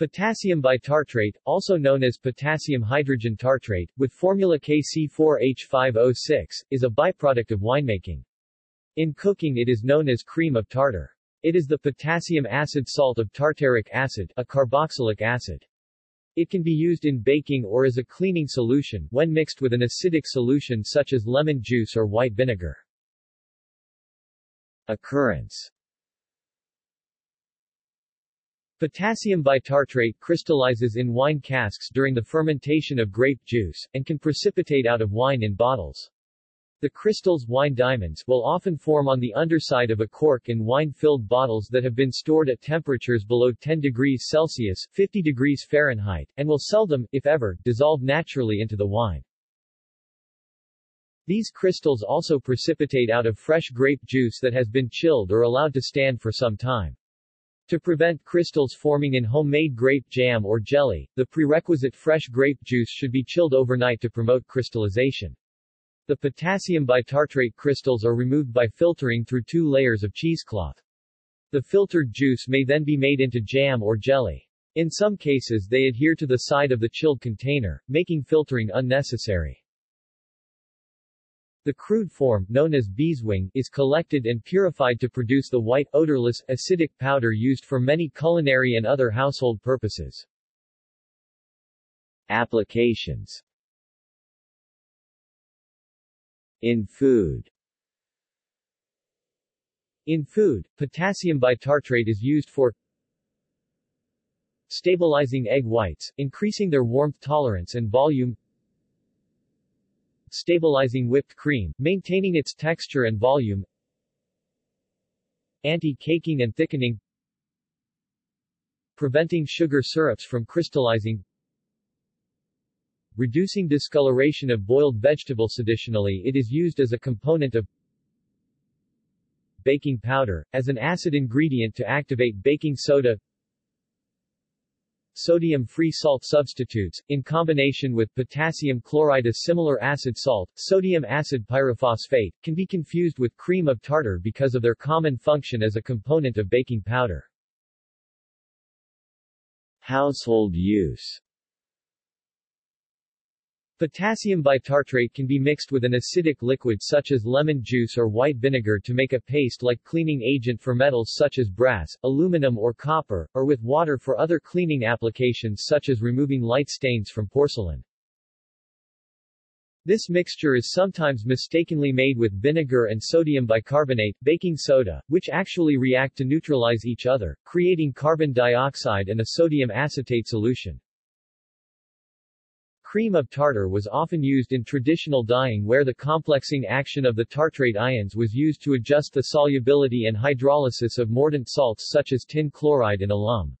Potassium bitartrate, also known as potassium hydrogen tartrate, with formula KC4H5O6, is a byproduct of winemaking. In cooking it is known as cream of tartar. It is the potassium acid salt of tartaric acid, a carboxylic acid. It can be used in baking or as a cleaning solution when mixed with an acidic solution such as lemon juice or white vinegar. Occurrence Potassium bitartrate crystallizes in wine casks during the fermentation of grape juice, and can precipitate out of wine in bottles. The crystals wine diamonds will often form on the underside of a cork in wine-filled bottles that have been stored at temperatures below 10 degrees Celsius 50 degrees Fahrenheit, and will seldom, if ever, dissolve naturally into the wine. These crystals also precipitate out of fresh grape juice that has been chilled or allowed to stand for some time. To prevent crystals forming in homemade grape jam or jelly, the prerequisite fresh grape juice should be chilled overnight to promote crystallization. The potassium bitartrate crystals are removed by filtering through two layers of cheesecloth. The filtered juice may then be made into jam or jelly. In some cases they adhere to the side of the chilled container, making filtering unnecessary. The crude form, known as beeswing, is collected and purified to produce the white, odorless, acidic powder used for many culinary and other household purposes. Applications. In food. In food, potassium bitartrate is used for stabilizing egg whites, increasing their warmth tolerance and volume stabilizing whipped cream, maintaining its texture and volume, anti-caking and thickening, preventing sugar syrups from crystallizing, reducing discoloration of boiled vegetables. Additionally, it is used as a component of baking powder, as an acid ingredient to activate baking soda, sodium-free salt substitutes, in combination with potassium chloride a similar acid salt, sodium acid pyrophosphate, can be confused with cream of tartar because of their common function as a component of baking powder. Household use Potassium bitartrate can be mixed with an acidic liquid such as lemon juice or white vinegar to make a paste-like cleaning agent for metals such as brass, aluminum or copper, or with water for other cleaning applications such as removing light stains from porcelain. This mixture is sometimes mistakenly made with vinegar and sodium bicarbonate baking soda, which actually react to neutralize each other, creating carbon dioxide and a sodium acetate solution. Cream of tartar was often used in traditional dyeing where the complexing action of the tartrate ions was used to adjust the solubility and hydrolysis of mordant salts such as tin chloride and alum.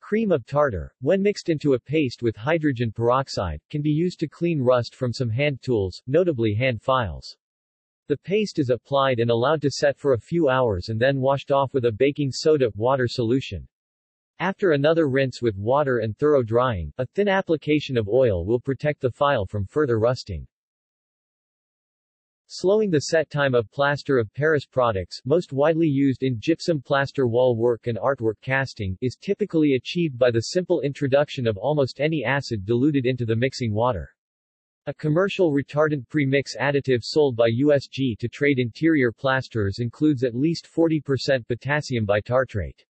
Cream of tartar, when mixed into a paste with hydrogen peroxide, can be used to clean rust from some hand tools, notably hand files. The paste is applied and allowed to set for a few hours and then washed off with a baking soda water solution. After another rinse with water and thorough drying, a thin application of oil will protect the file from further rusting. Slowing the set time of plaster of Paris products, most widely used in gypsum plaster wall work and artwork casting, is typically achieved by the simple introduction of almost any acid diluted into the mixing water. A commercial retardant pre-mix additive sold by USG to trade interior plasterers includes at least 40% potassium bitartrate.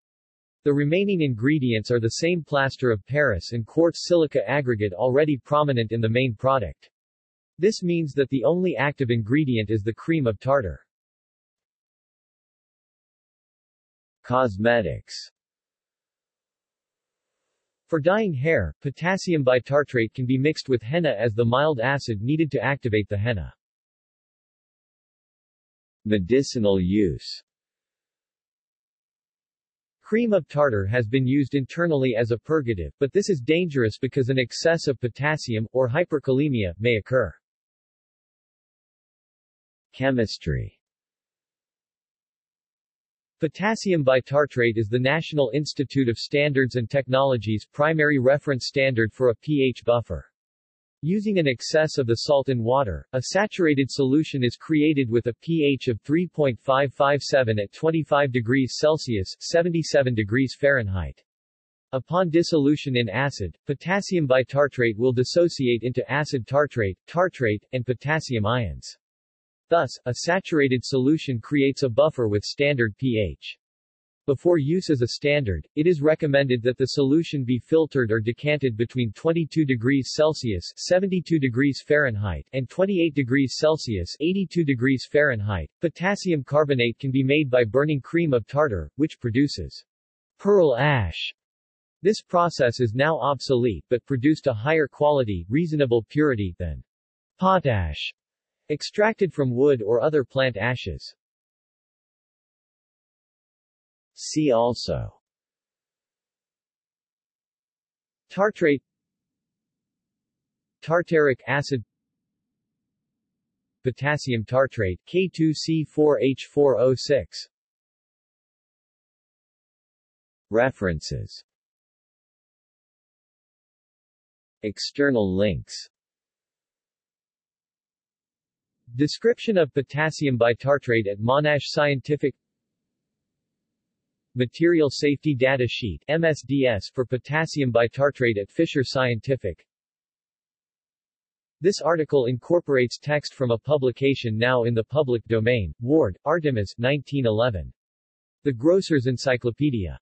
The remaining ingredients are the same plaster of Paris and quartz silica aggregate already prominent in the main product. This means that the only active ingredient is the cream of tartar. Cosmetics For dyeing hair, potassium bitartrate can be mixed with henna as the mild acid needed to activate the henna. Medicinal use Cream of tartar has been used internally as a purgative, but this is dangerous because an excess of potassium, or hyperkalemia, may occur. Chemistry Potassium bitartrate is the National Institute of Standards and Technology's primary reference standard for a pH buffer. Using an excess of the salt in water, a saturated solution is created with a pH of 3.557 at 25 degrees Celsius 77 degrees Fahrenheit. Upon dissolution in acid, potassium bitartrate will dissociate into acid tartrate, tartrate, and potassium ions. Thus, a saturated solution creates a buffer with standard pH. Before use as a standard, it is recommended that the solution be filtered or decanted between 22 degrees Celsius 72 degrees Fahrenheit and 28 degrees Celsius 82 degrees Fahrenheit. Potassium carbonate can be made by burning cream of tartar, which produces pearl ash. This process is now obsolete but produced a higher quality, reasonable purity, than potash, extracted from wood or other plant ashes. See also. Tartrate. Tartaric acid. Potassium tartrate K2C4H4O6 References. External links. Description of potassium bitartrate at Monash Scientific Material Safety Data Sheet MSDS for potassium bitartrate at Fisher Scientific This article incorporates text from a publication now in the public domain, Ward, Artemis 1911. The Grocer's Encyclopedia.